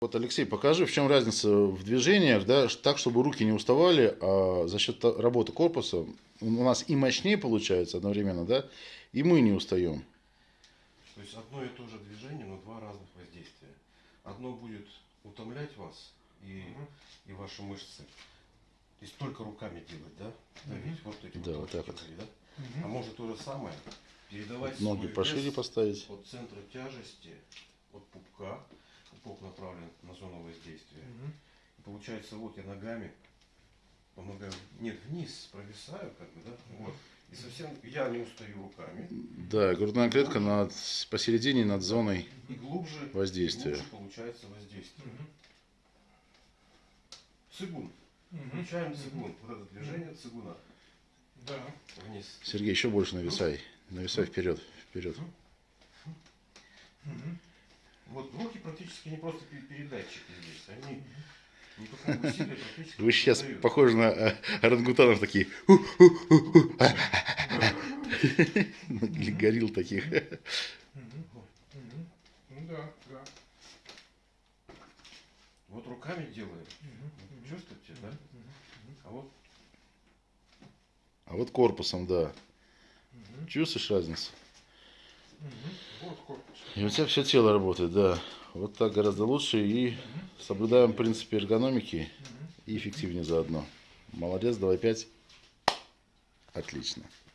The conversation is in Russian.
Вот, Алексей, покажи, в чем разница в движениях, да, так, чтобы руки не уставали, а за счет работы корпуса у нас и мощнее получается одновременно, да, и мы не устаем. То есть одно и то же движение, но два разных воздействия. Одно будет утомлять вас и, и ваши мышцы. То есть только руками делать, да? Давить вот эти Да, вот так точки вот. да? А может то же самое передавать Ноги свой пошире вес поставить. от центра тяжести, от пупка, пупок направлен на зону воздействия. И получается, вот я ногами помогаю, нет, вниз провисаю, как бы, да, вот. И совсем я не устаю руками. Да, грудная клетка над, посередине над зоной. И глубже, Воздействие. и глубже получается воздействие. Цигун. Включаем цигун. Вот это движение цигуна. Да. Вниз. Сергей, еще больше нависай. Нависай вперед, вперед. Вот руки практически не просто пе- передатчики здесь. Они никакого усилия практически Вы сейчас создают. похожи на э, орангутанов такие. Или горилл таких. Ну да, да. Вот руками делаем. Чувствуете, да? А вот А вот корпусом, да. Чувствуешь разницу? Вот корпус. И у тебя все тело работает, да. Вот так гораздо лучше. И соблюдаем принципы эргономики и эффективнее заодно. Молодец, давай пять. Отлично.